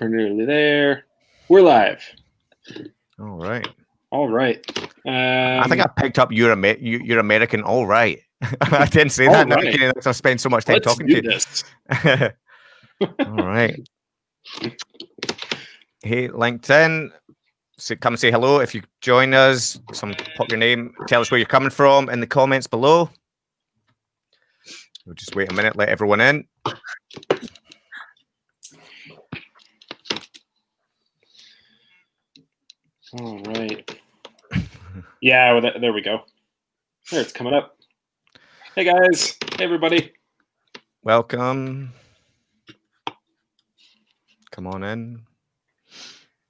We're nearly there. We're live. All right. All right. Um, I think I picked up your Amer- you- you're American. All right. I didn't say that. Right. because I spent so much time let's talking to you. all right. Hey, LinkedIn. So come say hello if you join us. Some pop your name. Tell us where you're coming from in the comments below. We'll just wait a minute. Let everyone in. All right. Yeah, well, th- there we go. There, it's coming up. Hey guys. Hey everybody. Welcome. Come on in.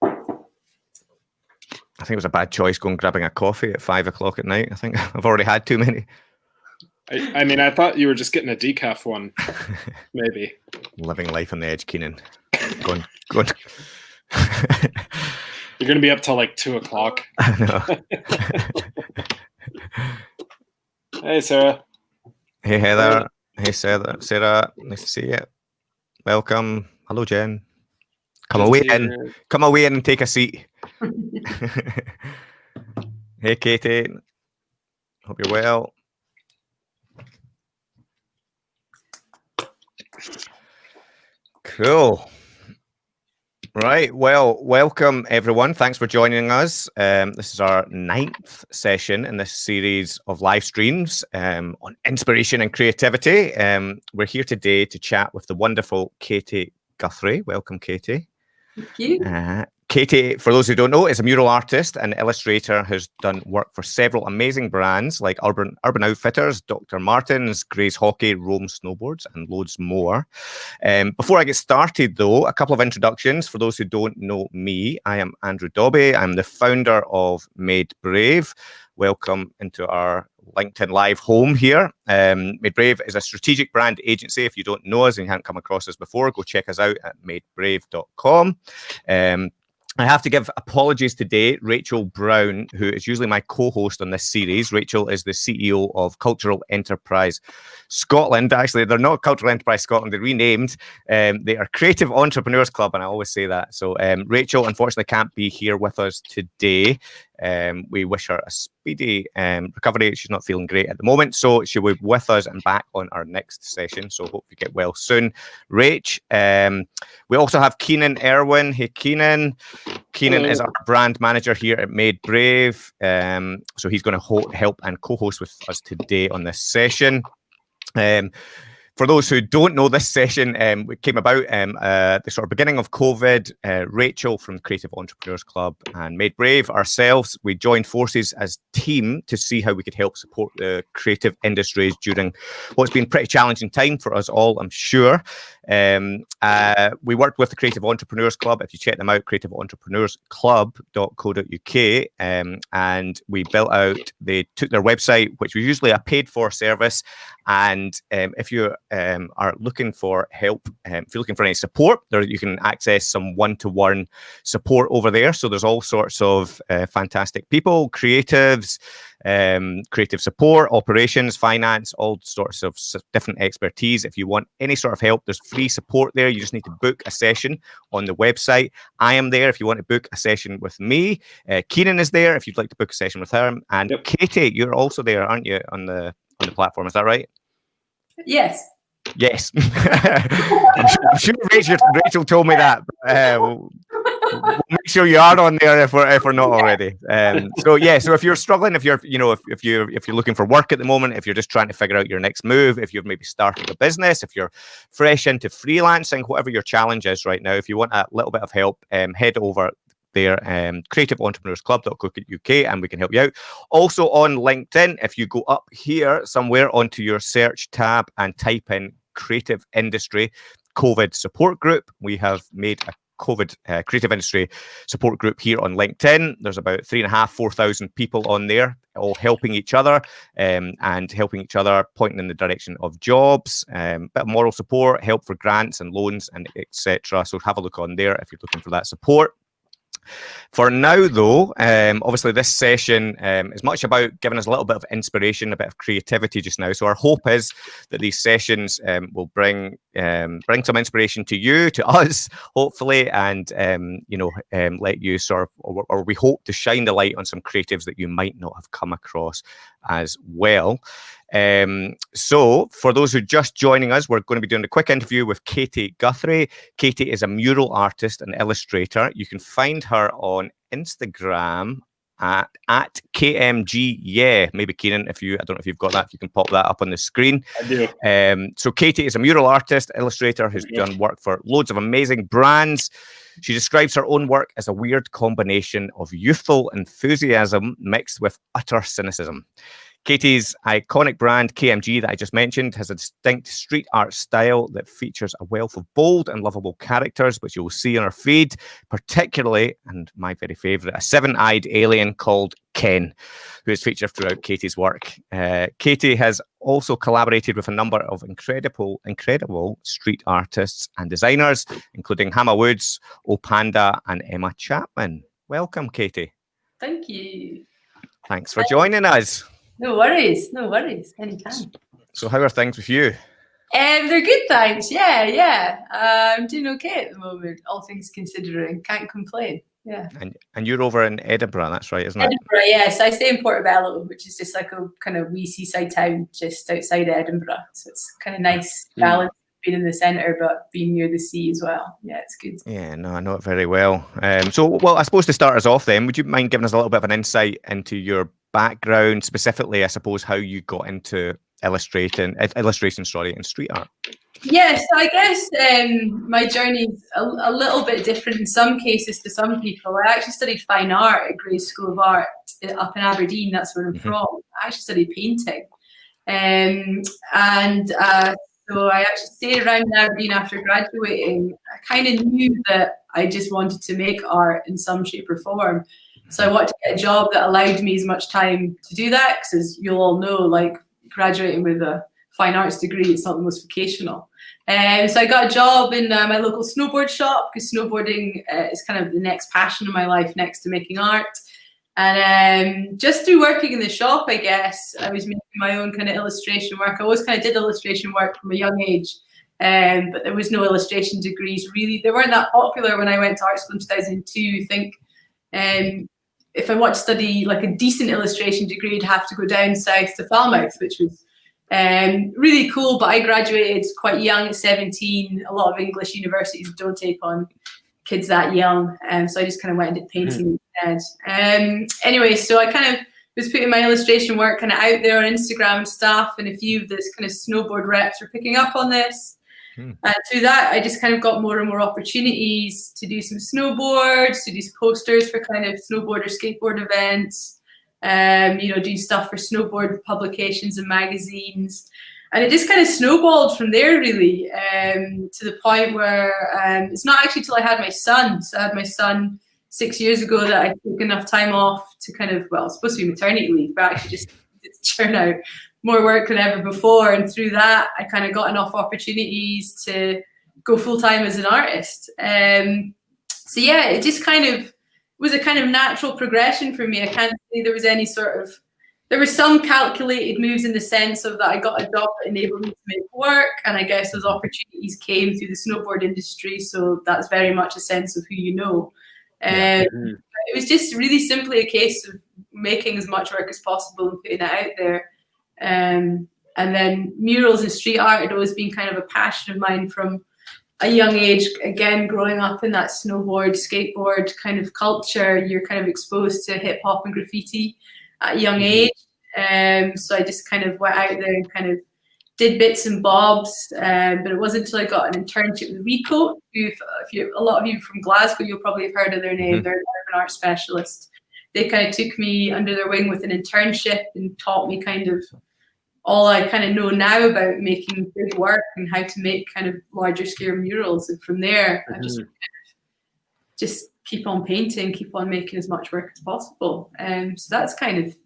I think it was a bad choice going grabbing a coffee at five o'clock at night. I think I've already had too many. I, I mean, I thought you were just getting a decaf one, maybe. Living life on the edge, Keenan. Going, going. You're gonna be up till like two o'clock. I know. Hey Sarah. Hey Heather. Hey Sarah. Sarah. Nice to see you. Welcome. Hello, Jen. Come to away in. you. Come away in and take a seat. hey, Katie. Hope you're well. Cool. Right. Well, welcome everyone. Thanks for joining us. Um, this is our ninth session in this series of live streams um, on inspiration and creativity. Um, we're here today to chat with the wonderful Katie Guthrie. Welcome, Katie. Thank you. Uh, Katie, for those who don't know, is a mural artist and illustrator, has done work for several amazing brands like Urban Urban Outfitters, Dr. Martens, Grays Hockey, Rome Snowboards, and loads more. Um, before I get started, though, a couple of introductions. For those who don't know me, I am Andrew Dobbie. I'm the founder of Made Brave. Welcome into our LinkedIn Live home here. Um, Made Brave is a strategic brand agency. If you don't know us and you haven't come across us before, go check us out at madebrave.com. Um, I have to give apologies today. Rachel Brown, who is usually my co host on this series, Rachel is the CEO of Cultural Enterprise Scotland. Actually, they're not Cultural Enterprise Scotland, they're renamed. Um, they are Creative Entrepreneurs Club, and I always say that. So, um, Rachel unfortunately can't be here with us today. Um, we wish her a speedy um, recovery. She's not feeling great at the moment, so she will be with us and back on our next session. So, hope you get well soon. Rach, um, we also have Keenan Irwin. Hey, Keenan. Keenan is our brand manager here at Made Brave. Um, so he's going to help and co-host with us today on this session. Um, for those who don't know, this session um, came about um, uh, the sort of beginning of COVID. Uh, Rachel from Creative Entrepreneurs Club and Made Brave ourselves, we joined forces as team to see how we could help support the creative industries during what's been pretty challenging time for us all, I'm sure. Um, uh, we worked with the Creative Entrepreneurs Club. If you check them out, creativeentrepreneursclub.co.uk, um, and we built out. They took their website, which was usually a paid-for service, and um, if you um, are looking for help, um, if you're looking for any support, there you can access some one-to-one support over there. So there's all sorts of uh, fantastic people, creatives, um, creative support, operations, finance, all sorts of different expertise. If you want any sort of help, there's free support there. You just need to book a session on the website. I am there if you want to book a session with me. Uh, Keenan is there if you'd like to book a session with her. And Yep. Katie, you're also there, aren't you, on the on the platform? Is that right? Yes. Yes. I'm sure, I'm sure Rachel, Rachel told me that. but, Uh, we'll, we'll make sure you are on there if we're if we're not already. Um, so yeah, so if you're struggling, if you're you know if, if you if you're looking for work at the moment, if you're just trying to figure out your next move, if you've maybe started a business, if you're fresh into freelancing, whatever your challenge is right now, if you want a little bit of help, um, head over there, um, creativeentrepreneursclub.co.uk, and we can help you out. Also on LinkedIn, if you go up here somewhere onto your search tab and type in creative industry COVID support group, we have made a COVID uh, creative industry support group here on LinkedIn. There's about three and a half, four thousand people on there, all helping each other um, and helping each other, pointing in the direction of jobs, um, bit of moral support, help for grants and loans, and etc. So have a look on there if you're looking for that support. For now, though, um, obviously this session um, is much about giving us a little bit of inspiration, a bit of creativity just now. So our hope is that these sessions um, will bring um, bring some inspiration to you, to us, hopefully, and um, you know, um, let you sort of, or, or we hope to shine the light on some creatives that you might not have come across as well. Um, so, for those who are just joining us, we're going to be doing a quick interview with Katie Guthrie. Katie is a mural artist and illustrator. You can find her on Instagram at, at KMG. Yeah, maybe Keenan, if you, I don't know if you've got that, if you can pop that up on the screen. I do. Um, so, Katie is a mural artist, illustrator who's Yeah. done work for loads of amazing brands. She describes her own work as a weird combination of youthful enthusiasm mixed with utter cynicism. Katie's iconic brand, KMG, that I just mentioned, has a distinct street art style that features a wealth of bold and lovable characters, which you'll see on our feed, particularly, and my very favourite, a seven eyed alien called Ken, who is featured throughout Katie's work. Uh, Katie has also collaborated with a number of incredible, incredible street artists and designers, including Hammer Woods, Opanda, and Emma Chapman. Welcome, Katie. Thank you. Thanks for joining us. No worries. No worries. Anytime. So, how are things with you? Um, they're good, thanks. Yeah, yeah. Uh, I'm doing okay at the moment, all things considering. Can't complain. Yeah. And and you're over in Edinburgh, that's right, isn't it? Edinburgh, yes. I stay in Portobello, which is just like a kind of wee seaside town just outside Edinburgh. So it's kind of nice Mm. balance being in the centre, but being near the sea as well. Yeah, it's good. Yeah, no, I know it very well. Um, so, well, I suppose to start us off, then, would you mind giving us a little bit of an insight into your background, specifically, I suppose, how you got into illustrating, illustration, sorry, and street art? Yes, I guess um, my journey's a, a little bit different in some cases to some people. I actually studied fine art at Gray's School of Art uh, up in Aberdeen. That's where I'm Mhm. from. I actually studied painting, um, and uh, so I actually stayed around in Aberdeen after graduating. I kind of knew that I just wanted to make art in some shape or form. So I wanted to get a job that allowed me as much time to do that, because as you'll all know, like graduating with a fine arts degree, it's not the most vocational. Um, so I got a job in uh, my local snowboard shop because snowboarding uh, is kind of the next passion in my life next to making art. And um, just through working in the shop, I guess, I was making my own kind of illustration work. I always kind of did illustration work from a young age, um, but there was no illustration degrees really. They weren't that popular when I went to art school in 2002. I think um, if I want to study like a decent illustration degree, I'd have to go down south to Falmouth, which was um, really cool. But I graduated quite young at 17. A lot of English universities don't take on kids that young, um, so I just kind of went into painting instead. Um, anyway, so I kind of was putting my illustration work kind of out there on Instagram and stuff, and a few of this kind of snowboard reps were picking up on this. Hmm. And through that, I just kind of got more and more opportunities to do some snowboards, to do posters for kind of snowboard or skateboard events, um, you know, do stuff for snowboard publications and magazines. And it just kind of snowballed from there, really, um, to the point where um, it's not actually till I had my son. So I had my son six years ago that I took enough time off to kind of, well, it's supposed to be maternity leave, but actually just churn out more work than ever before. And through that, I kind of got enough opportunities to go full time as an artist. Um, so yeah, it just kind of was a kind of natural progression for me. I can't say there was any sort of there were some calculated moves in the sense of that I got a job that enabled me to make work, and I guess those opportunities came through the snowboard industry. So that's very much a sense of who you know. Um, Yeah. Mhm. it was just really simply a case of making as much work as possible and putting it out there. Um, and then murals and street art had always been kind of a passion of mine from a young age. Again, growing up in that snowboard, skateboard kind of culture, you're kind of exposed to hip hop and graffiti at a young age. Um, so I just kind of went out there and kind of did bits and bobs. Um, but it wasn't until I got an internship with Recoat, who, if you, a lot of you from Glasgow, you'll probably have heard of their name. Mhm. They're an urban art specialist. They kind of took me under their wing with an internship and taught me kind of all I kind of know now about making big work and how to make kind of larger scale murals. And from there, I just just keep on painting, keep on making as much work as possible. Um, so that's kind of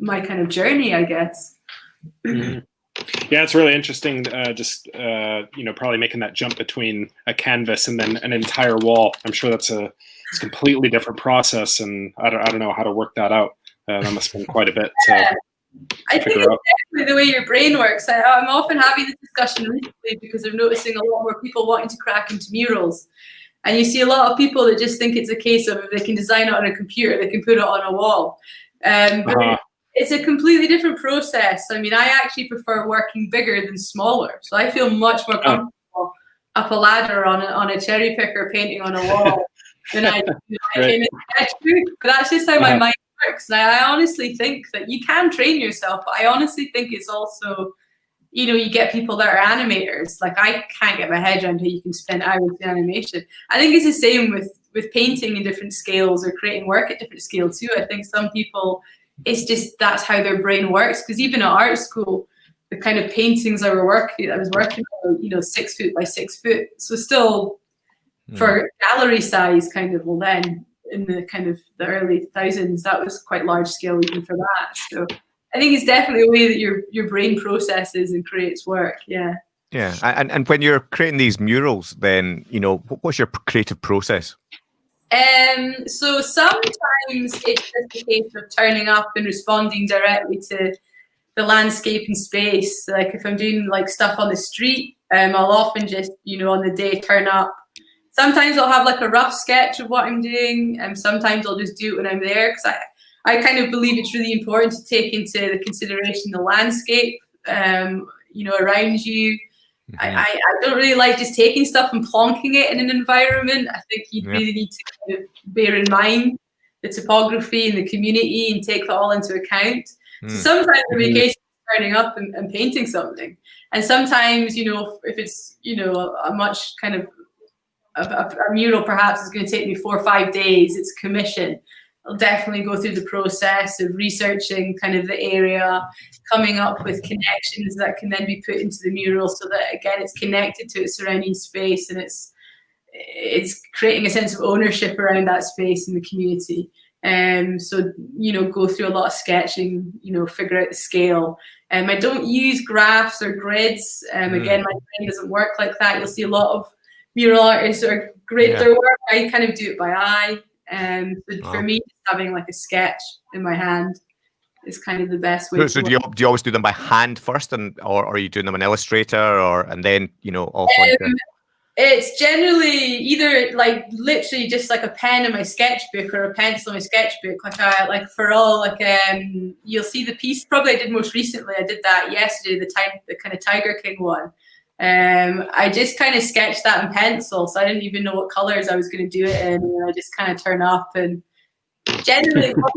my kind of journey, I guess. Mhm. Yeah, it's really interesting. Uh, just uh, you know, probably making that jump between a canvas and then an entire wall. I'm sure that's a it's completely different process, and I don't I don't know how to work that out. Uh, that must have been quite a bit. To, I think it's definitely the way your brain works. I, am often having this discussion recently because I'm noticing a lot more people wanting to crack into murals. And you see a lot of people that just think it's a case of if they can design it on a computer, they can put it on a wall. Um, but uh-huh. it's a completely different process. I mean, I actually prefer working bigger than smaller. So I feel much more comfortable oh. up a ladder on a, on a cherry picker painting on a wall than I, you know, I But that's just how my uh-huh. mind works. And I honestly think that you can train yourself, but I honestly think it's also, you know, you get people that are animators. Like I can't get my head around how you can spend hours in animation. I think it's the same with with painting in different scales or creating work at different scales too. I think some people, it's just that's how their brain works. Because even at art school, the kind of paintings I were working, I was working on, you know, six foot by six foot. So still, mm. for gallery size, kind of. Well, then in the kind of the early thousands, that was quite large scale even for that. So I think it's definitely a way that your your brain processes and creates work. Yeah. Yeah, and and when you're creating these murals, then you know what what's your creative process? Um, so sometimes it's just a case of turning up and responding directly to the landscape and space. Like if I'm doing like stuff on the street, um, I'll often just you know on the day turn up sometimes I'll have like a rough sketch of what I'm doing, and sometimes I'll just do it when I'm there because I, I kind of believe it's really important to take into the consideration the landscape, um, you know, around you. Mm-hmm. I, I, don't really like just taking stuff and plonking it in an environment. I think you yeah. really need to kind of bear in mind the topography and the community and take that all into account. Mm. So sometimes in mm-hmm. case turning up and, and, painting something, and sometimes you know if it's you know a, a much kind of a, a, mural perhaps is going to take me four or five days. It's a commission. I'll definitely go through the process of researching kind of the area, coming up with connections that can then be put into the mural so that again it's connected to its surrounding space and it's it's creating a sense of ownership around that space in the community. Um, so you know, go through a lot of sketching, you know, figure out the scale. Um, I don't use graphs or grids. Um, mm. Again, my brain doesn't work like that. You'll see a lot of mural artists are great yeah. their work. I kind of do it by eye. Um, but oh. for me, having like a sketch in my hand is kind of the best way. So, so do you do you always do them by hand first, and or, or are you doing them in Illustrator, or and then you know off um, like It's generally either like literally just like a pen in my sketchbook or a pencil in my sketchbook. Like I like for all like um you'll see the piece probably I did most recently. I did that yesterday, the time the kind of Tiger King one. Um, I just kind of sketched that in pencil, so I didn't even know what colors I was going to do it in. And I just kind of turn up and generally what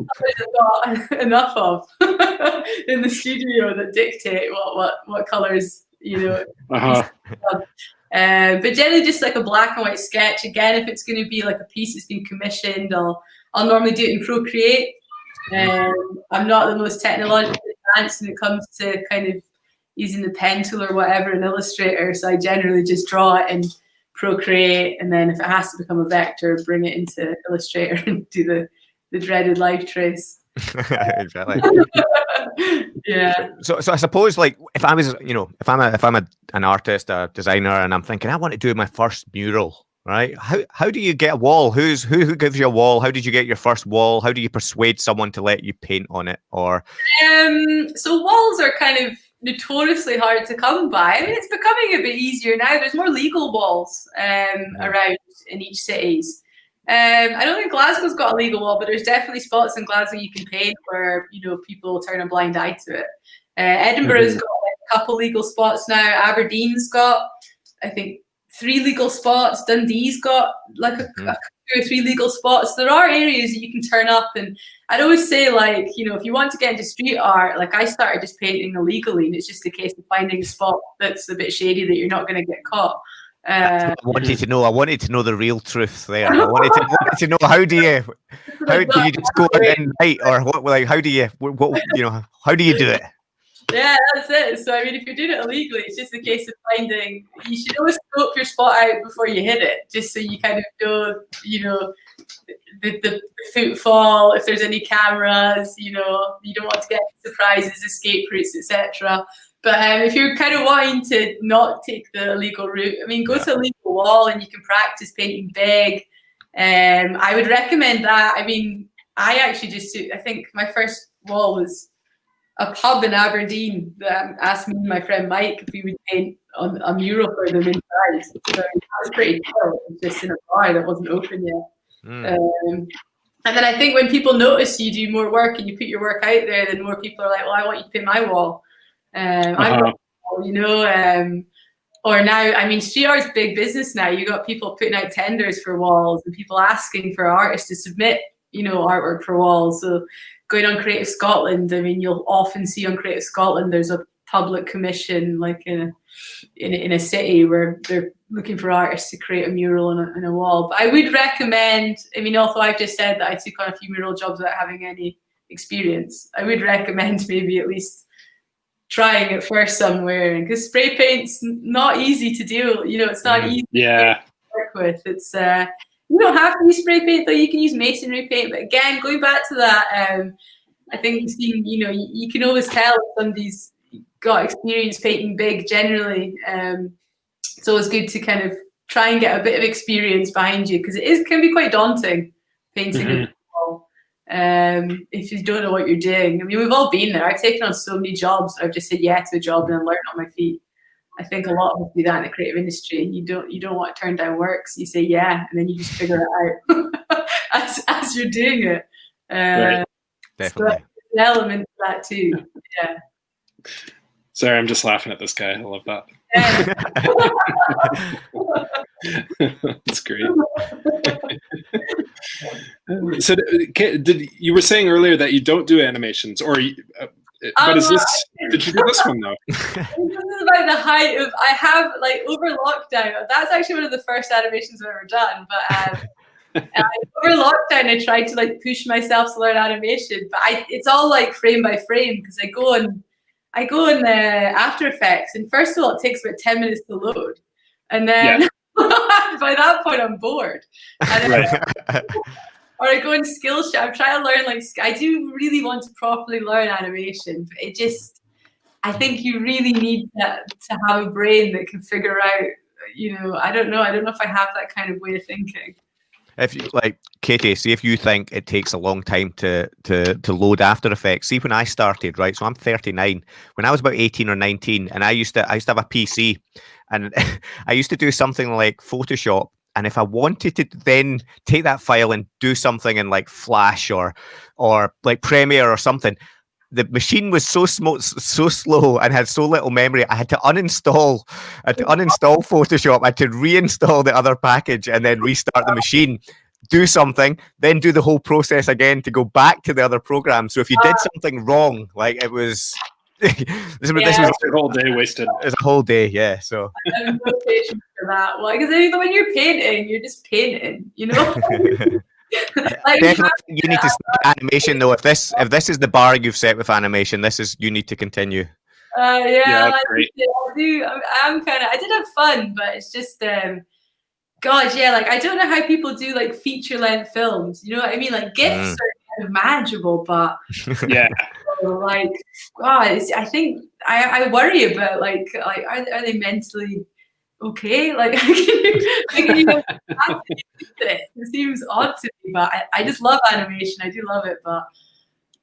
I've got enough of in the studio that dictate what what what colors you know. Uh-huh. Um, but generally, just like a black and white sketch. Again, if it's going to be like a piece that's been commissioned, I'll I'll normally do it in Procreate. Um, I'm not the most technologically advanced when it comes to kind of using the pen tool or whatever in Illustrator. So I generally just draw it and Procreate, and then if it has to become a vector, bring it into Illustrator and do the the dreaded live trace. exactly. yeah. So, so I suppose, like, if I was, you know, if I'm a, if I'm a, an artist, a designer, and I'm thinking I want to do my first mural, right? How how do you get a wall? Who's who who gives you a wall? How did you get your first wall? How do you persuade someone to let you paint on it? Or um, so walls are kind of notoriously hard to come by. I mean, it's becoming a bit easier now. There's more legal walls um, around in each cities. Um, I don't think Glasgow's got a legal wall, but there's definitely spots in Glasgow you can paint where you know people turn a blind eye to it. Uh, Edinburgh's mm-hmm. got like, a couple legal spots now. Aberdeen's got, I think, three legal spots. Dundee's got like a, mm-hmm. a two or three legal spots. There are areas that you can turn up, and I'd always say like you know if you want to get into street art, like I started just painting illegally, and it's just a case of finding a spot that's a bit shady that you're not going to get caught. Uh, I wanted to know. I wanted to know the real truth there. I wanted to, wanted to know how do you, how do you just go out and night, or what? Like, how do you, what, you know, how do you do it? Yeah, that's it. So I mean, if you're doing it illegally, it's just a case of finding. You should always scope your spot out before you hit it, just so you kind of know, you know, the, the, footfall. If there's any cameras, you know, you don't want to get surprises, escape routes, etc. But um, if you're kind of wanting to not take the illegal route, I mean, go yeah. to a legal wall and you can practice painting big. Um, I would recommend that. I mean, I actually just, I think my first wall was a pub in Aberdeen that asked me and my friend Mike if we would paint on a mural for them inside. So that was pretty cool. It was just in a bar that wasn't open yet. Mm. Um, and then I think when people notice you do more work and you put your work out there, then more people are like, "Well, I want you to paint my wall." Um, Uh-huh. want, you know. Um, or now, I mean, street art's big business now. You got people putting out tenders for walls and people asking for artists to submit, you know, artwork for walls. So going on Creative Scotland, I mean, you'll often see on Creative Scotland there's a public commission, like in a in a, in a city where they're looking for artists to create a mural on a, on a wall. But I would recommend. I mean, although I've just said that I took on a few mural jobs without having any experience, I would recommend maybe at least trying it first somewhere because spray paint's not easy to do. You know, it's not Mhm. easy Yeah. to work with. It's uh, you don't have to use spray paint though. You can use masonry paint. But again, going back to that, um, I think seeing you know you, you can always tell if somebody's got experience painting big. Generally, um, it's always good to kind of try and get a bit of experience behind you because it is can be quite daunting painting a Mhm. wall. Um, if you don't know what you're doing, I mean, we've all been there. I've taken on so many jobs. I've just said yeah to a job and then learned on my feet. I think a lot of us do that in the creative industry. You don't you don't want to turn down work, so you say yeah, and then you just figure it out as as you're doing it. Uh, Right. Definitely. an element of that too. Yeah. Sorry, I'm just laughing at this guy. I love that. That's great. so, did, did you were saying earlier that you don't do animations, or uh, but is Um, this? Did you do this one though? this is about the height of I have like over lockdown. That's actually one of the first animations I've ever done. But um, and over lockdown, I tried to like push myself to learn animation, but I it's all like frame by frame because I go on I go in the After Effects, and first of all, it takes about ten minutes to load, and then by that point, I'm bored. And then- Right. Or I go in Skillshare. I'm trying to learn like I do really want to properly learn animation, but it just I think you really need that to have a brain that can figure out. You know, I don't know. I don't know if I have that kind of way of thinking. If you like, Katie, see if you think it takes a long time to to to load After Effects. See, when I started, right? So I'm 39. When I was about 18 or 19, and I used to I used to have a PC, and I used to do something like Photoshop. And if I wanted to then take that file and do something in like Flash or or like Premiere or something, the machine was so smo- so slow and had so little memory. I had to uninstall, I had to uninstall Photoshop. I had to reinstall the other package and then restart the machine. Do something, then do the whole process again to go back to the other program. So if you did ah. something wrong, like it was, this, was- this was Yeah. Your whole day wasted. It's a whole day. Yeah. So I have no patience for that. Well, because when you're painting, you're just painting. You know. like, you definitely you need to start animation though. If this if this is the bar you've set with animation, this is you need to continue. Uh, yeah, Yeah, I, great. I do. I'm, I'm kind of. I did have fun, but it's just, um, God, yeah. Like I don't know how people do like feature length films. You know what I mean? Like GIFs Mm. are kind of manageable, but Yeah. Like, God, I think I, I worry about like, like are, are they mentally okay? Like, can you, can you it It seems odd to me, but I, I just love animation. I do love it, but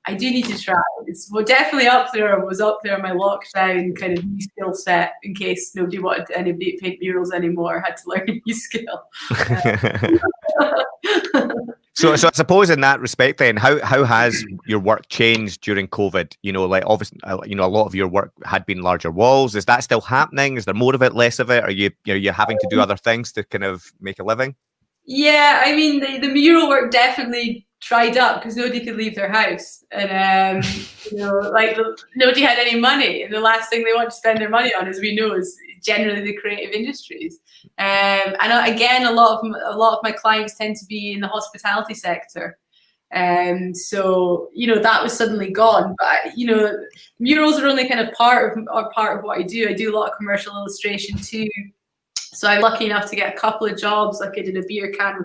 I do need to try. It's well, definitely up there. Was up there in my lockdown kind of new skill set in case nobody wanted anybody to paint murals anymore. I had to learn a new skill. so, so I suppose in that respect, then, how how has your work changed during COVID? You know, like obviously, uh, you know, a lot of your work had been larger walls. Is that still happening? Is there more of it, less of it? Are you are you having to do other things to kind of make a living? Yeah, I mean the, the mural work definitely dried up because nobody could leave their house, and um, you know, like nobody had any money, and the last thing they want to spend their money on, as we know, is generally the creative industries. Um, and uh, again, a lot of a lot of my clients tend to be in the hospitality sector. Um, so you know that was suddenly gone. But you know, murals are only kind of part of are part of what I do. I do a lot of commercial illustration too. So I'm lucky enough to get a couple of jobs. Like I did a beer can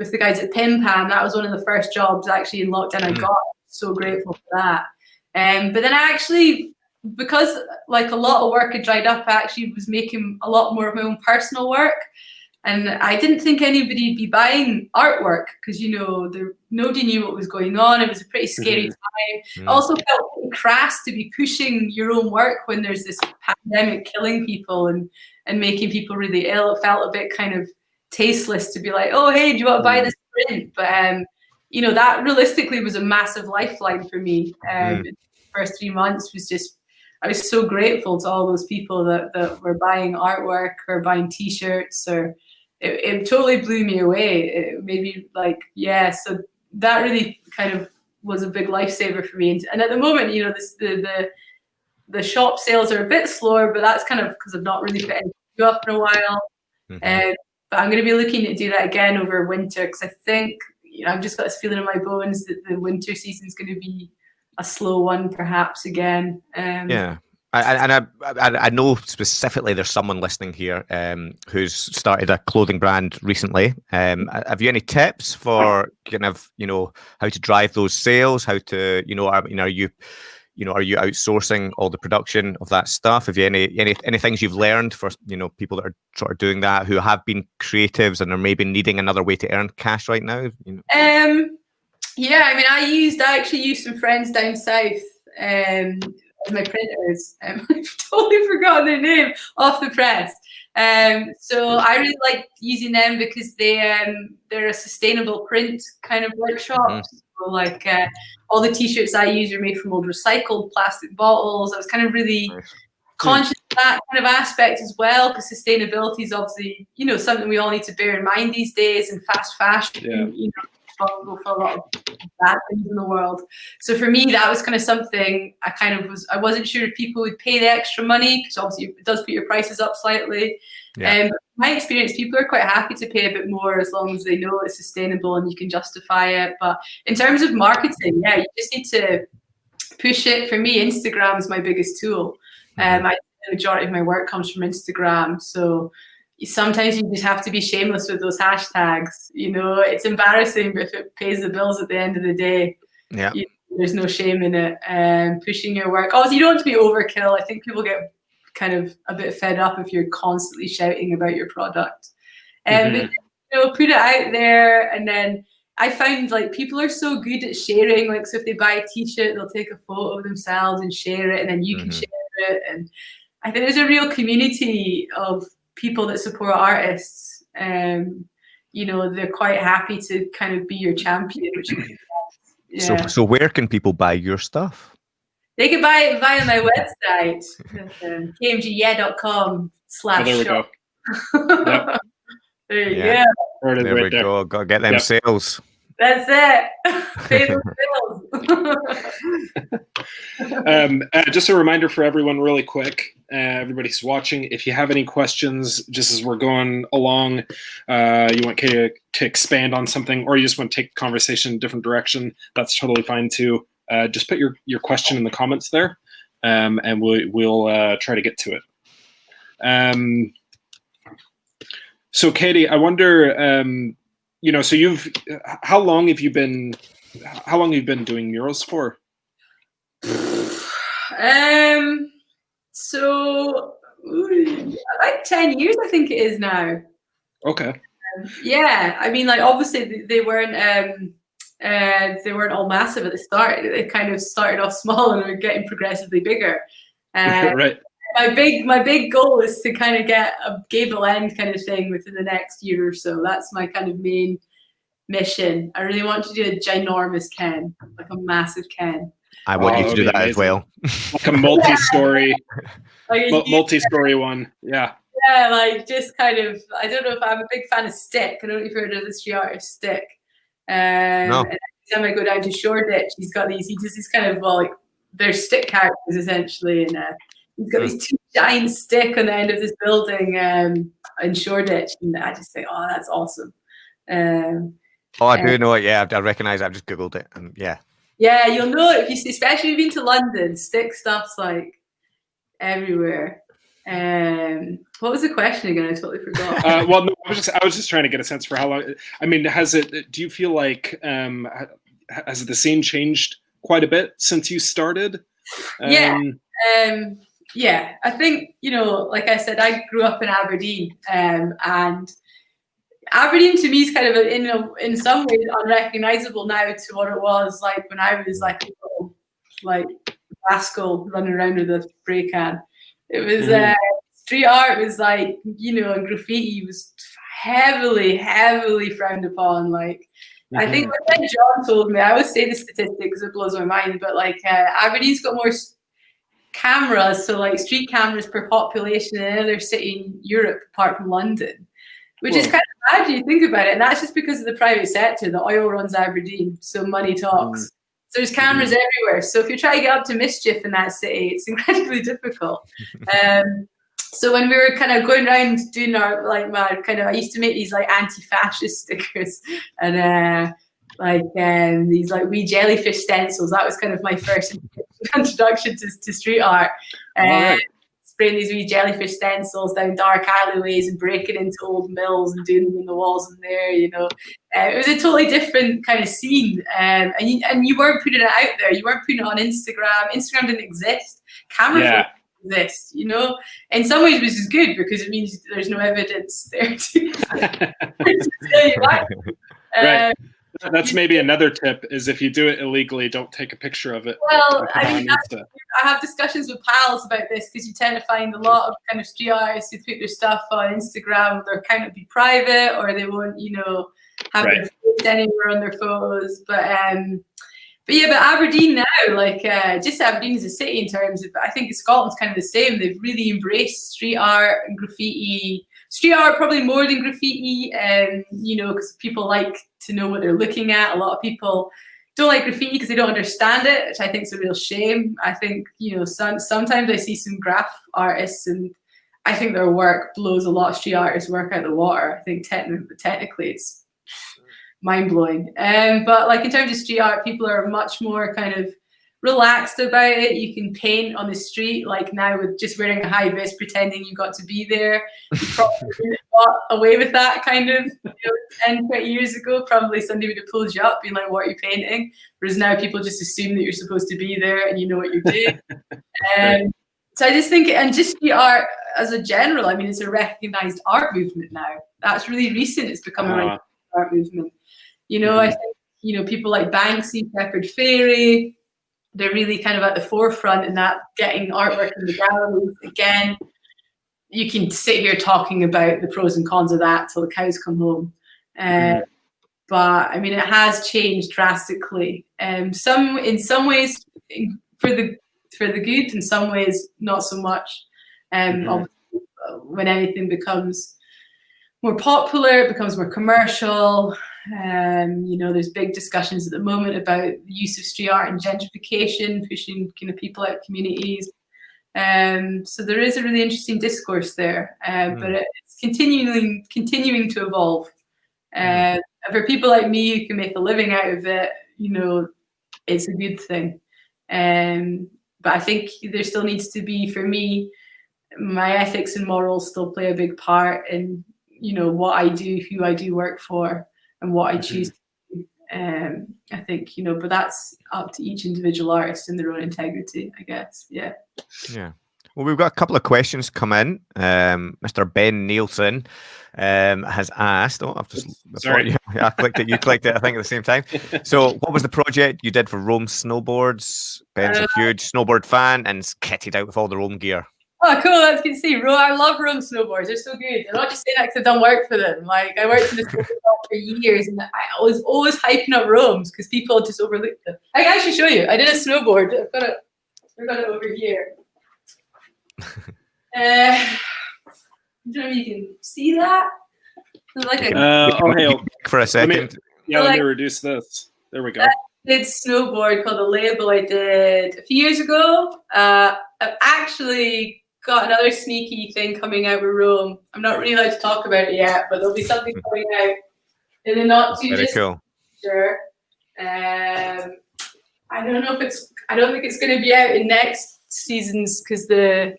with, the guys at Pim Pam. That was one of the first jobs actually in lockdown I Mm. got. So grateful for that. Um, but then I actually, because like a lot of work had dried up, I actually was making a lot more of my own personal work. and I didn't think anybody'd be buying artwork because you know there, nobody knew what was going on. It was a pretty scary Mhm. time. Mm. Also felt crass to be pushing your own work when there's this pandemic killing people and and making people really ill. It felt a bit kind of tasteless to be like, oh hey, do you want to buy Mm. this print? But um, you know that realistically was a massive lifeline for me. Um, the first three months was just I was so grateful to all those people that, that were buying artwork or buying T-shirts or it, it totally blew me away. It made me like, yeah. So that really kind of was a big lifesaver for me. And, at the moment, you know, this, the the the shop sales are a bit slower, but that's kind of because I've not really put anything up in a while. Mhm. Um, but I'm going to be looking to do that again over winter because I think you know I've just got this feeling in my bones that the winter season is going to be a slow one, perhaps again. Um, Yeah. I- And I, I, I know specifically there's someone listening here um, who's started a clothing brand recently. Um, have you any tips for kind of you know how to drive those sales? How to you know are you know are you you know are you outsourcing all the production of that stuff? Have you any any any things you've learned for you know people that are sort of doing that who have been creatives and are maybe needing another way to earn cash right now? You know? Um, yeah, I mean, I used, I actually used some friends down south um, as my printers. Um, I've totally forgotten their name off the press. Um, so I really like using them because they um, they're a sustainable print kind of workshop. Mhm. So like uh, all the t-shirts I use are made from old recycled plastic bottles. I was kind of really Nice. conscious of that kind of aspect as well because sustainability is obviously you know something we all need to bear in mind these days and fast fashion Yeah. you know responsible for a lot of bad things in the world so for me that was kind of something i kind of was i wasn't sure if people would pay the extra money because obviously it does put your prices up slightly Yeah. um, my experience people are quite happy to pay a bit more as long as they know it's sustainable and you can justify it but in terms of marketing yeah you just need to push it for me instagram is my biggest tool um, I, the majority of my work comes from Instagram, so sometimes you just have to be shameless with those hashtags. You know, it's embarrassing, but if it pays the bills at the end of the day, Yeah. you, there's no shame in it. Um, pushing your work. Obviously, you don't want to be overkill. I think people get kind of a bit fed up if you're constantly shouting about your product. Um, but, Mhm. you know, put it out there, and then I find like people are so good at sharing. Like, so if they buy a T-shirt, they'll take a photo of themselves and share it, and then you can Mhm. share it. And I think there's a real community of people that support artists. Um, you know, they're quite happy to kind of be your champion, which yeah. So so where can people buy your stuff? They can buy it via my website, um, kmgyeah.com Oh, slash there we go. shop. Yep. there you Yeah. go. There There right we there. go. Got to get them Yep. sales. That's it. Pay those bills. um, uh, just a reminder for everyone, really quick, uh, everybody's watching. If you have any questions, just as we're going along, uh, you want Katie to, to expand on something, or you just want to take the conversation in a different direction, that's totally fine too. Uh, just put your, your question in the comments there, um, and we'll, we'll uh, try to get to it. Um, so, Katie, I wonder, um, you know, so you've, how long have you been, how long have you been doing murals for? um, so ooh, like 10 years, I think it is now. Okay. Yeah, I mean, like obviously they weren't um, uh, they weren't all massive at the start. They kind of started off small and were getting progressively bigger. Uh, right. my big my big goal is to kind of get a gable end kind of thing within the next year or so. That's my kind of main mission. I really want to do a ginormous Ken, like a massive Ken. I want Oh, you to do be that as well. Like a multi-story, Like, mu- multi-story one. Yeah. yeah, like just kind of. I don't know if I'm a big fan of Stik. I don't know if you've heard of the street artist Stik. Um, No. and every time I go down to Shoreditch, he's got these. He does these kind of well, like they're stick characters essentially, and uh, he's got these two giant stick on the end of this building um, in Shoreditch, and I just think, oh, that's awesome. Um, Oh, I do know it. Yeah, I recognise. it. I've just googled it, and yeah, yeah, you'll know it if you, especially if you've been to London. Stik stuff's like everywhere. Um, what was the question again? I totally forgot. Uh, well, no, I was just I was just trying to get a sense for how long. I mean, has it? Do you feel like um, has the scene changed quite a bit since you started? Yeah. Um, Um, yeah, I think you know, like I said, I grew up in Aberdeen, um, and Aberdeen to me is kind of a, in a, in some ways unrecognizable now to what it was like when I was like a little, like rascal running around with a spray can. It was Mhm. uh, street art was like you know and graffiti was heavily heavily frowned upon. Like I think Mhm. my friend John told me, I always say the statistics, it blows my mind, but like uh, Aberdeen's got more cameras, so like street cameras per population than any other city in Europe apart from London, which is kind of bad when you think about it. And that's just because of the private sector. The oil runs Aberdeen, so money talks. So there's cameras everywhere. So if you try to get up to mischief in that city, it's incredibly difficult. um, so when we were kind of going around doing our like my kind of I used to make these like anti-fascist stickers and uh like um these like wee jellyfish stencils. That was kind of my first introduction to, to street art. Uh. Spraying these wee jellyfish stencils down dark alleyways and breaking into old mills and doing them in the walls in there, you know. Uh, it was a totally different kind of scene, um, and you, and you weren't putting it out there. You weren't putting it on Instagram. Instagram didn't exist. Camera Yeah. didn't exist. You know, in some ways, which is good because it means there's no evidence there to, to tell you that. Right. Um, That's maybe another tip: is if you do it illegally, don't take a picture of it. well, it I mean, Insta. I have discussions with pals about this because you tend to find a lot of kind of street artists who put their stuff on Instagram. Their account will be private, or they won't, you know, have Right. their face anywhere on their photos. But um, but yeah, but Aberdeen now, like uh, just Aberdeen as a city in terms of, I think Scotland's kind of the same. They've really embraced street art and graffiti. Street art probably more than graffiti, um, you know, because people like to know what they're looking at. A lot of people don't like graffiti because they don't understand it, which I think is a real shame. I think you know some, sometimes I see some graph artists and I think their work blows a lot of street artists' work out the water. I think technically, technically it's mind blowing. Um, but like in terms of street art, people are much more kind of relaxed about it. You can paint on the street, like now with just wearing a high vis, pretending you got to be there. You probably got away with that kind of you know, 10, 20 years ago. Probably somebody would have pulled you up, being like, "What are you painting?" Whereas now people just assume that you're supposed to be there and you know what you're doing. um, so I just think, and just the art as a general, I mean, it's a recognized art movement now. That's really recent. It's become a Uh, recognized art movement. You know, I think you know people like Banksy, Shepard Fairey, they're really kind of at the forefront in that getting artwork in the galleries again. You can sit here talking about the pros and cons of that till the cows come home. Uh, Mhm. But I mean, it has changed drastically. Um, some in some ways for the for the good, in some ways not so much. Um, uh, when anything becomes more popular, it becomes more commercial. Um, you know, there's big discussions at the moment about the use of street art and gentrification, pushing kind of people out of communities. Um, so there is a really interesting discourse there, uh, but it's continuing continuing to evolve. Uh, For people like me who can make a living out of it, you know, it's a good thing. Um, but I think there still needs to be, for me, my ethics and morals still play a big part in you know what I do, who I do work for, and what I choose. to do. Um, I think you know, but that's up to each individual artist and their own integrity, I guess. Yeah. Yeah. Well, we've got a couple of questions come in. Um, Mr. Ben Nielsen um, has asked. Oh, I've just I Sorry. you- I clicked it. You clicked it. I think at the same time. So, what was the project you did for Rome Snowboards? Ben's a huge snowboard fan and is kitted out with all the Rome gear. Oh, cool. That's good to see. Ro- I love Rome snowboards. They're so good. I'm not just saying that because I've done work for them. Like I worked in the snowboard shop for years, and I was always hyping up Rome's because people just overlooked them. I can actually show you. I did a snowboard. I've got it. I've got it over here. Uh, I don't know if you can see that. It's like a Uh, oh, hey, For a Let me- second. yeah, let me reduce this. There we go. did snowboard called a label I did a few years ago. Uh, I've actually got another sneaky thing coming out with Rome. I'm not really allowed to talk about it yet, but there'll be something coming out in the not too Very cool. future. Um, I don't know if it's. I don't think it's going to be out in next seasons because the.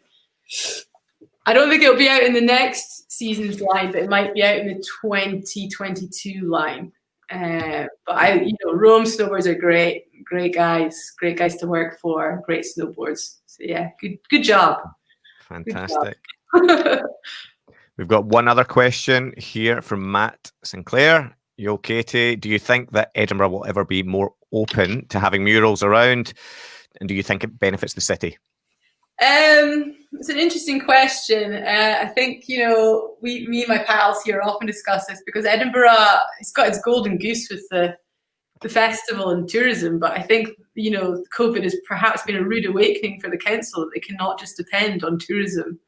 I don't think it'll be out in the next season's line, but it might be out in the 2022 line. Uh, but I, you know, Rome snowboards are great, great guys, great guys to work for, great snowboards. So yeah, good, good job. Fantastic. We've got one other question here from Matt Sinclair. Yo, Katie, do you think that Edinburgh will ever be more open to having murals around? And do you think it benefits the city? Um, it's an interesting question. Uh, I think you know, we, me and my pals here often discuss this because Edinburgh, it's got its golden goose with the the festival and tourism. But I think you know, COVID has perhaps been a rude awakening for the council that they cannot just depend on tourism.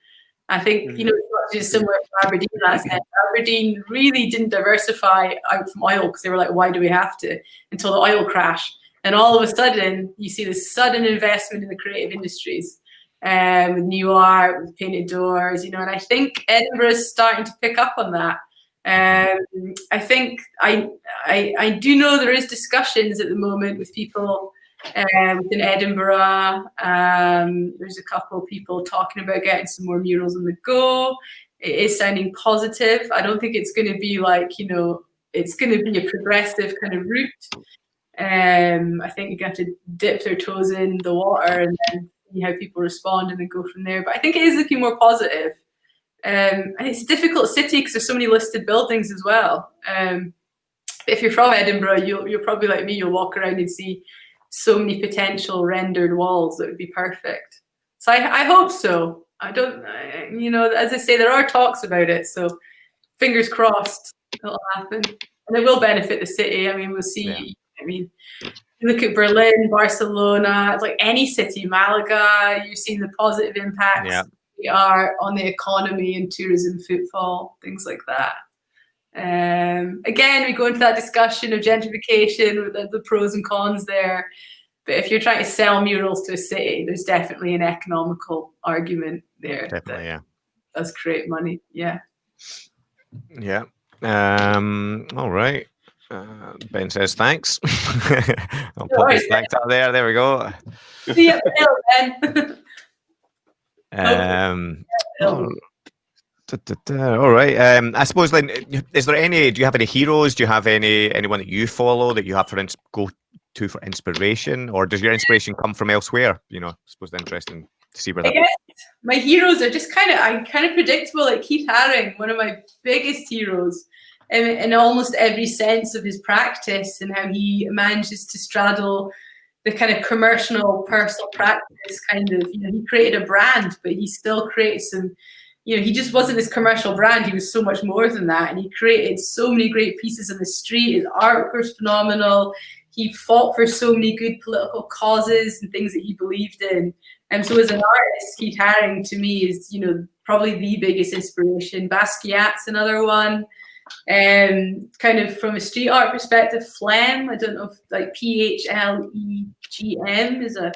I think you know, it's not just similar to Aberdeen last night. Aberdeen really didn't diversify out from oil because they were like, why do we have to? Until the oil crash, and all of a sudden, you see this sudden investment in the creative industries um, with Nuart, with painted doors, you know, and I think Edinburgh is starting to pick up on that. Um, I think I, I, I do know there is discussions at the moment with people um, in Edinburgh. Um, there's a couple of people talking about getting some more murals on the go. It is sounding positive. I don't think it's going to be like you know it's going to be a progressive kind of route. Um, I think you got to dip their toes in the water and then see how people respond and then go from there. But I think it is looking more positive. Um, and it's a difficult city because there's so many listed buildings as well. Um, if you're from Edinburgh, you'll, you're probably like me, you'll walk around and see so many potential rendered walls that would be perfect. So I, I hope so. I don't, I, you know, as I say, there are talks about it. So fingers crossed it'll happen. And it will benefit the city. I mean, we'll see. Yeah. I mean, look at Berlin, Barcelona, like any city, Malaga, you've seen the positive impacts yeah. We are on the economy and tourism footfall, things like that. Um, again, we go into that discussion of gentrification with the, the, pros and cons there. But if you're trying to sell murals to a city, there's definitely an economical argument there. Definitely, yeah. Does create money, yeah. Yeah. Um, all right. Uh, ben says thanks. I'll put his thanks out there. There we go. See you, Ben. um, all, da, da, da, all right. Um, I suppose then, is there any? Do you have any heroes? Do you have any anyone that you follow that you have for ins- go to for inspiration, or does your inspiration come from elsewhere? You know, I suppose it's interesting to see where that. My heroes are just kind of I'm kind of predictable. Like Keith Haring, one of my biggest heroes in, in almost every sense of his practice and how he manages to straddle the kind of commercial personal practice kind of you know he created a brand but he still creates some you know he just wasn't this commercial brand. He was so much more than that. And he created so many great pieces on the street. His artwork was phenomenal. He fought for so many good political causes and things that he believed in. And so as an artist keith haring to me is you know probably the biggest inspiration. Basquiat's another one um, kind of from a street art perspective, Phlegm, I don't know if like P-H-L-E-G-M is a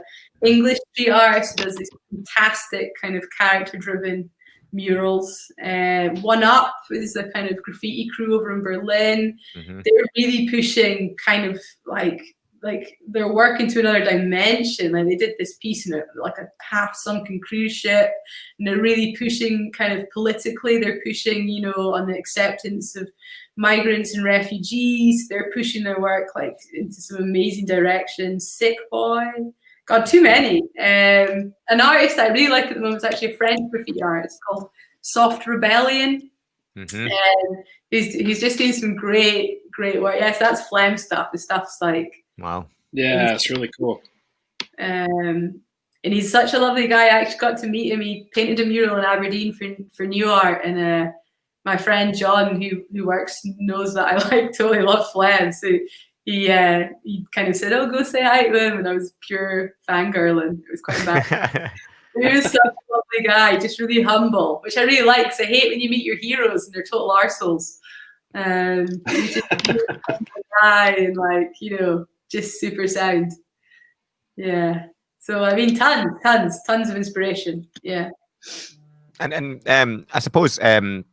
English street artist who does these fantastic kind of character-driven murals. Uh, One Up is a kind of graffiti crew over in Berlin. Mm-hmm. They're really pushing kind of like like they're working to another dimension. Like they did this piece in a, like a half sunken cruise ship, and they're really pushing kind of politically. They're pushing, you know, on the acceptance of migrants and refugees. They're pushing their work like into some amazing directions. Sick Boy, God, too many. Um, an artist I really like at the moment is actually a French graffiti artist called Soft Rebellion. Mm-hmm. Um, he's, he's just doing some great, great work. Yes, that's Phlegm stuff. The stuff's like Wow. Yeah, it's really cool. Um, and he's such a lovely guy. I actually got to meet him. He painted a mural in Aberdeen for for Nuart, and uh, my friend John, who who works, knows that I like totally love Phlegm. So he uh, he kind of said, "Oh, go say hi to him," and I was pure fangirling. It was quite bad. he was such a lovely guy, just really humble, which I really like. Cause I hate when you meet your heroes and they're total arseholes. Um, he's just a guy and like you know just super sound. Yeah. So I mean, tons, tons, tons of inspiration. Yeah. And and um, I suppose um,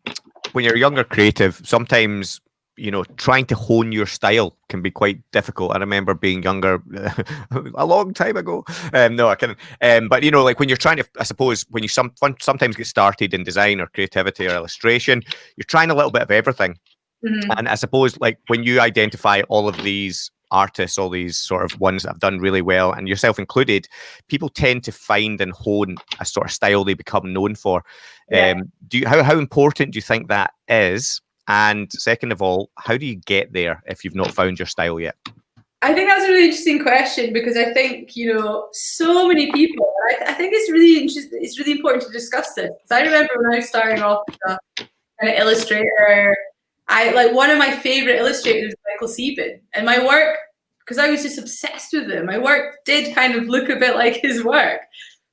when you're a younger creative, sometimes you know trying to hone your style can be quite difficult. I remember being younger a long time ago. Um, no, I can. Um, but you know, like when you're trying to, I suppose when you some sometimes get started in design or creativity or illustration, you're trying a little bit of everything. Mm-hmm. And I suppose like when you identify all of these artists, all these sort of ones that have done really well, and yourself included, people tend to find and hone a sort of style they become known for. Yeah. Um, do you how how important do you think that is? And second of all, how do you get there if you've not found your style yet? I think that's a really interesting question because I think you know so many people. I, I think it's really interesting. It's really important to discuss this. I remember when I was starting off as a illustrator, I like one of my favorite illustrators Michael Sieben, and my work because I was just obsessed with him. My work did kind of look a bit like his work,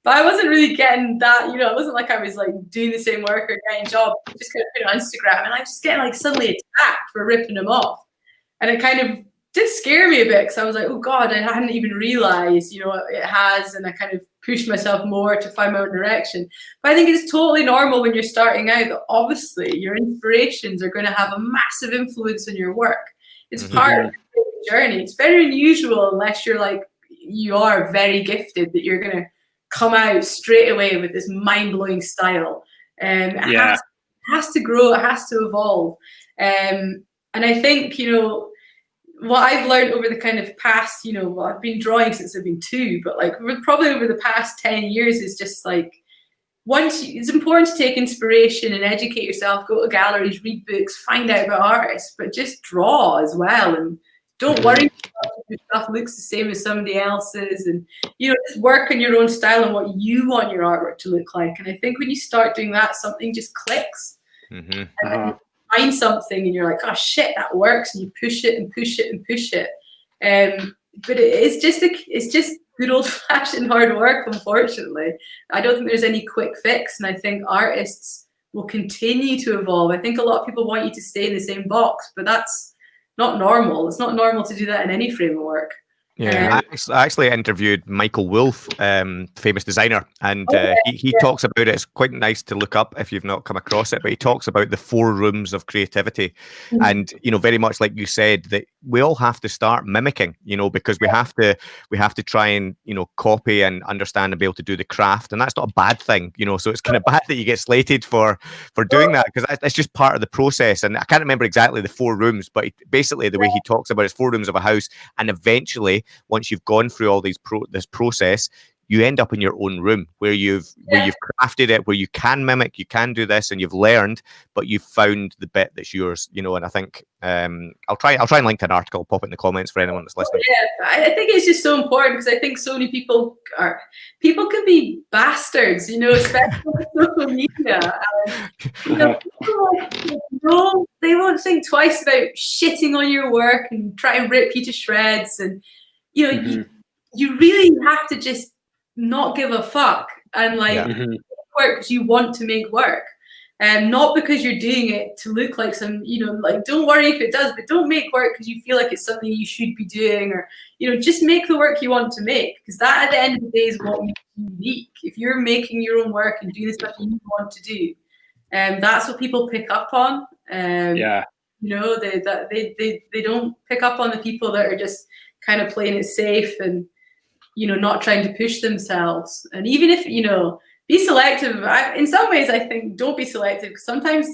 but I wasn't really getting that. You know, it wasn't like I was like doing the same work or getting a job. I just kind of put it on Instagram, and I just get like suddenly attacked for ripping him off, and it kind of did scare me a bit because I was like, oh God, I hadn't even realized, you know, it has. And I kind of pushed myself more to find my own direction. But I think it's totally normal when you're starting out that obviously your inspirations are going to have a massive influence on your work. It's Mhm. part of the journey. It's very unusual unless you're like, you are very gifted that you're going to come out straight away with this mind blowing style. Um, it Yeah. has, it has to grow, it has to evolve. Um, and I think, you know, what I've learned over the kind of past, you know, well, I've been drawing since I've been two, but like probably over the past 10 years is just like once you, it's important to take inspiration and educate yourself, go to galleries, read books, find out about artists, but just draw as well. And don't worry if your stuff looks the same as somebody else's and you know, just work on your own style and what you want your artwork to look like. And I think when you start doing that, something just clicks hmm Uh-huh. Find something and you're like, oh shit, that works, and you push it and push it and push it. Um, but it, it's just a, it's just good old fashioned hard work. Unfortunately, I don't think there's any quick fix, and I think artists will continue to evolve. I think a lot of people want you to stay in the same box, but that's not normal. It's not normal to do that in any framework. Yeah, I actually- I actually interviewed Michael Wolff, um, famous designer, and Oh, uh, he, he talks about it. It's quite nice to look up if you've not come across it, but he talks about the four rooms of creativity, Mhm. and you know, very much like you said, that we all have to start mimicking, you know, because we have to we have to try and you know copy and understand and be able to do the craft, and that's not a bad thing, you know. So it's kind of bad that you get slated for for doing that because that's just part of the process. And I can't remember exactly the four rooms, but basically the way he talks about it is four rooms of a house, and eventually once you've gone through all these pro this process you end up in your own room where you've where you've crafted it where you can mimic you can do this and you've learned but you've found the bit that's yours you know and i think um i'll try i'll try and link an article pop it in the comments for anyone that's listening Yeah, I think it's just so important because I think so many people are people can be bastards, you know, especially with social media. And, you know, like, no, they won't think twice about shitting on your work and try and rip you to shreds. And you know, you, Mhm. you really have to just not give a fuck and like Yeah. Mhm. work because you want to make work. And not because you're doing it to look like some, you know, like don't worry if it does, but don't make work because you feel like it's something you should be doing, or you know, just make the work you want to make because that at the end of the day is what makes you unique. If you're making your own work and doing the stuff you want to do, and um, that's what people pick up on. Um, Yeah. you know, they that they, they they don't pick up on the people that are just kind of playing it safe and you know not trying to push themselves. And even if you know be selective. I, in some ways, I think don't be selective. Sometimes,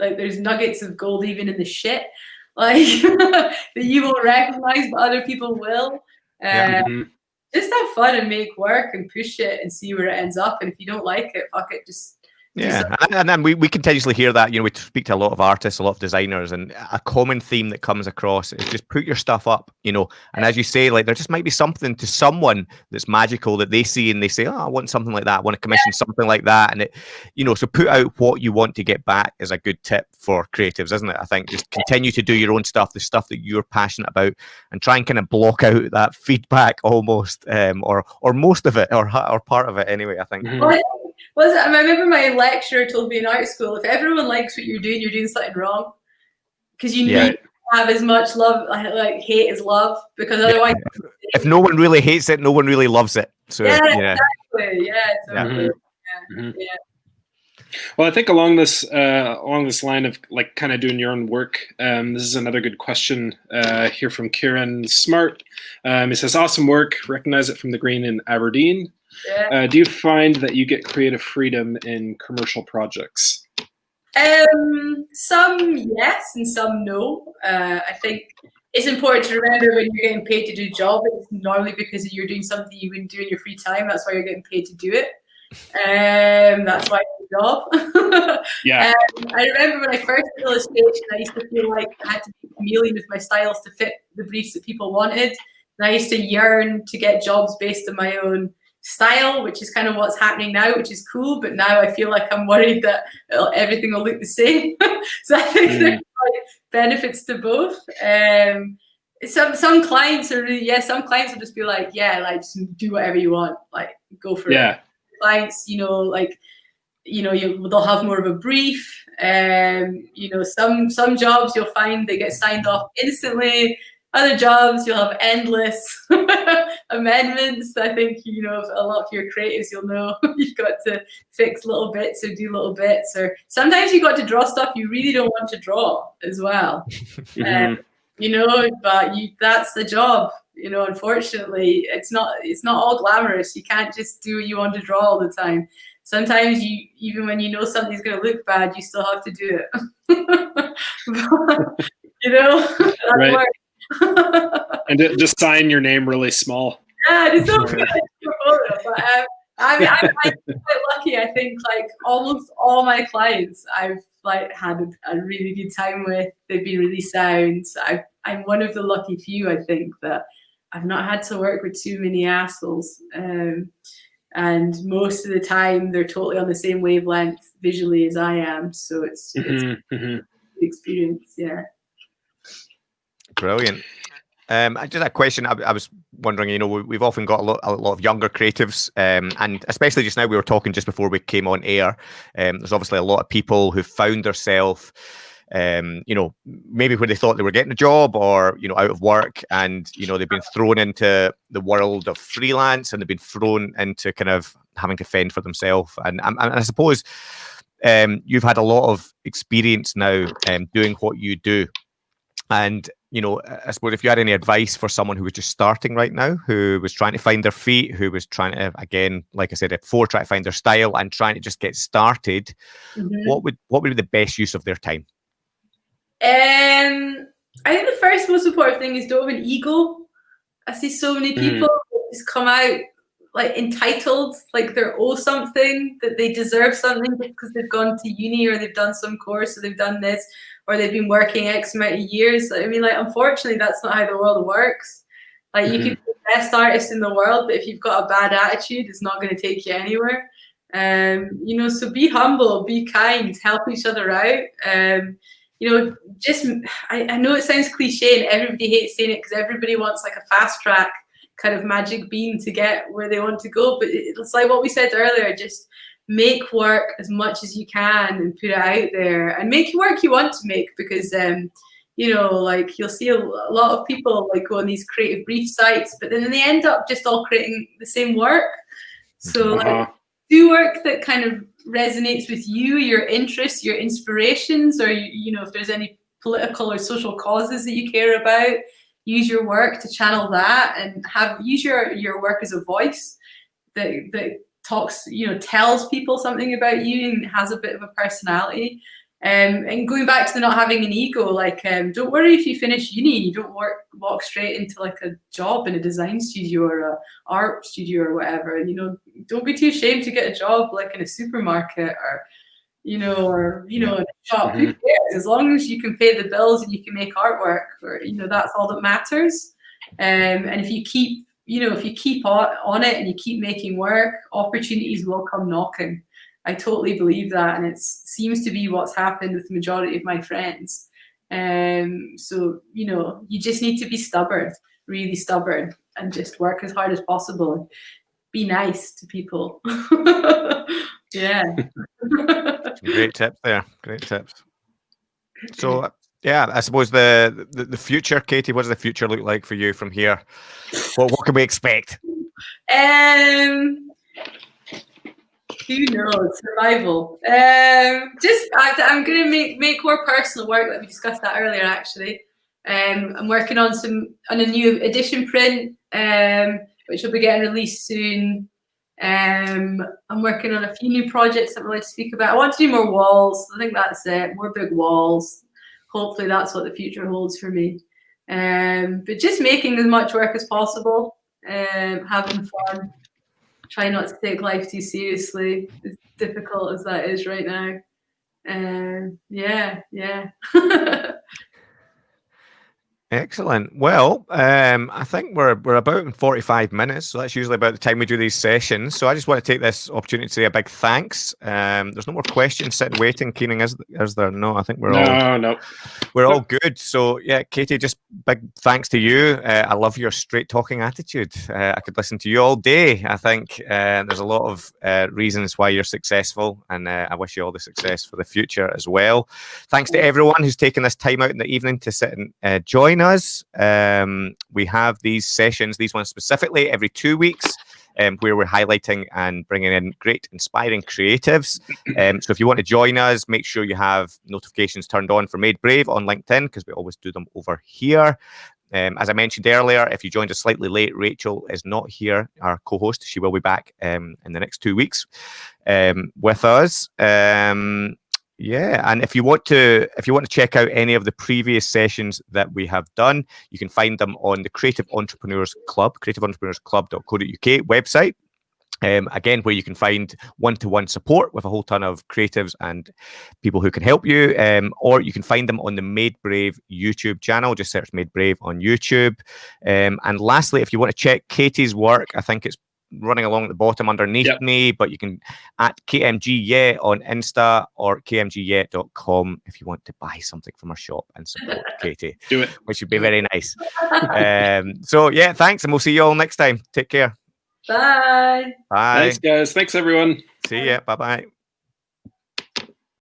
like there's nuggets of gold even in the shit, like that you won't recognize, but other people will. Uh, Yeah. Mhm. Just have fun and make work and push it and see where it ends up. And if you don't like it, fuck it. Just Yeah, and, and then we, we continuously hear that. You know, we speak to a lot of artists, a lot of designers, and a common theme that comes across is just put your stuff up. You know, and as you say, like there just might be something to someone that's magical that they see and they say, "Oh, I want something like that. I want to commission something like that." And it, you know, so put out what you want to get back is a good tip for creatives, isn't it? I think just continue to do your own stuff, the stuff that you're passionate about, and try and kind of block out that feedback almost, um, or or most of it, or or part of it anyway. I think. Well, I- was it, I remember my lecturer told me in art school, if everyone likes what you're doing, you're doing something wrong. Because you Yeah. need to have as much love, like, like hate as love, because otherwise, If no one really hates it, no one really loves it. So Yeah, yeah. yeah, totally. Yeah, Mhm. yeah. Well, I think along this uh, along this line of like kind of doing your own work, um, this is another good question uh, here from Kieran Smart. Um, he says, "Awesome work. Recognize it from the green in Aberdeen. Yeah. Uh, do you find that you get creative freedom in commercial projects?" Um, some yes and some no. Uh, I think it's important to remember when you're getting paid to do a job, it's normally because you're doing something you wouldn't do in your free time. That's why you're getting paid to do it. Um, that's why it's a job. yeah. Um, I remember when I first did illustration, I used to feel like I had to be chameleon with my styles to fit the briefs that people wanted. And I used to yearn to get jobs based on my own style, which is kind of what's happening now, which is cool. But now I feel like I'm worried that everything will look the same. so I think mm. there's like benefits to both. Um, some some clients are really yeah. Some clients will just be like yeah, like just do whatever you want, like go for yeah. it. Clients, you know, like you know, you they'll have more of a brief. Um, you know, some some jobs you'll find they get signed off instantly other jobs you'll have endless amendments. I think you know a lot of your creatives you'll know you've got to fix little bits or do little bits or sometimes you've got to draw stuff you really don't want to draw as well. Mm-hmm. um, you know but you that's the job you know unfortunately it's not it's not all glamorous. You can't just do what you want to draw all the time. Sometimes you even when you know something's going to look bad you still have to do it. You know right and just sign your name really small. Yeah, it's good. but, um, I mean, I'm, I'm quite lucky. I think like almost all my clients, I've like had a, a really good time with. They've been really sound. i am one of the lucky few, I think, that I've not had to work with too many assholes. Um, and most of the time, they're totally on the same wavelength visually as I am. So it's, it's mm-hmm, mm-hmm. experience. Yeah. Brilliant. Um, just a question. I, I, was wondering. You know, we've often got a lot, a lot of younger creatives, um, and especially just now, we were talking just before we came on air. Um, there's obviously a lot of people who found themselves, um, you know, maybe when they thought they were getting a job or you know out of work, and you know they've been thrown into the world of freelance, and they've been thrown into kind of having to fend for themselves. And, and, and I suppose um, you've had a lot of experience now um, doing what you do. And you know, I suppose if you had any advice for someone who was just starting right now, who was trying to find their feet, who was trying to, again, like I said before, try to find their style and trying to just get started, mm-hmm. what would what would be the best use of their time? Um, I think the first most important thing is don't have an ego. I see so many mm. people mm. just come out like entitled, like they're owe something, that they deserve something because they've gone to uni or they've done some course or they've done this or they've been working X amount of years. I mean, like, unfortunately, that's not how the world works. Like, mm-hmm. you could be the best artist in the world, but if you've got a bad attitude, it's not going to take you anywhere. Um, you know, so be humble, be kind, help each other out. Um, you know, just I, I know it sounds cliche and everybody hates saying it because everybody wants like a fast track kind of magic bean to get where they want to go. But it's like what we said earlier, just make work as much as you can and put it out there and make work you want to make because um you know like you'll see a, a lot of people like go on these creative brief sites but then they end up just all creating the same work so uh-huh. like do work that kind of resonates with you your interests your inspirations or you know if there's any political or social causes that you care about use your work to channel that and have use your your work as a voice that that talks, you know, tells people something about you and has a bit of a personality. Um, and going back to the not having an ego, like um, don't worry if you finish uni, you don't work walk straight into like a job in a design studio or a art studio or whatever. You know, don't be too ashamed to get a job like in a supermarket or you know, or you know, in a shop. Mm-hmm. Who cares? As long as you can pay the bills and you can make artwork, or you know, that's all that matters. Um, and if you keep you know, if you keep on, on it and you keep making work, opportunities will come knocking. I totally believe that, and it seems to be what's happened with the majority of my friends. Um, so you know, you just need to be stubborn, really stubborn, and just work as hard as possible. Be nice to people. yeah. Great tips there. Great tips. So yeah, I suppose the, the, the future, Katie. What does the future look like for you from here? What what can we expect? Um, who knows? Survival. Um, just I, am going to make make more personal work. Like we discussed that earlier, actually. Um, I'm working on some on a new edition print, um, which will be getting released soon. Um, I'm working on a few new projects that I'd going to speak about. I want to do more walls. I think that's it. More big walls hopefully that's what the future holds for me. Um, but just making as much work as possible, um, having fun, try not to take life too seriously, as difficult as that is right now. Um, yeah, yeah. Excellent. Well, um, I think we're we're about in forty five minutes, so that's usually about the time we do these sessions. So I just want to take this opportunity to say a big thanks. Um, there's no more questions sitting waiting, Keening, is is there? No, I think we're no, all no. we're all good. So yeah, Katie, just big thanks to you. Uh, I love your straight talking attitude. Uh, I could listen to you all day. I think uh, there's a lot of uh, reasons why you're successful, and uh, I wish you all the success for the future as well. Thanks to everyone who's taken this time out in the evening to sit and uh, join us. Um, we have these sessions, these ones specifically, every two weeks. Um, where we're highlighting and bringing in great, inspiring creatives. Um, so if you want to join us, make sure you have notifications turned on for Made Brave on LinkedIn because we always do them over here. Um, as I mentioned earlier, if you joined us slightly late, Rachel is not here, our co-host. She will be back um, in the next two weeks um, with us. Yeah, and if you want to, if you want to check out any of the previous sessions that we have done, you can find them on the Creative Entrepreneurs Club, creativeentrepreneursclub.co.uk website. Um, again, where you can find one-to-one support with a whole ton of creatives and people who can help you, um, or you can find them on the Made Brave YouTube channel. Just search Made Brave on YouTube. Um, and lastly, if you want to check Katie's work, I think it's running along at the bottom underneath Yep. me, but you can at KMG Yeah on Insta or kmgyet.com if you want to buy something from our shop and support Katie, Do it. which would be very nice. um, so yeah, thanks, and we'll see you all next time. Take care. Bye. Bye. Thanks, guys. Thanks, everyone. See ya. Bye bye.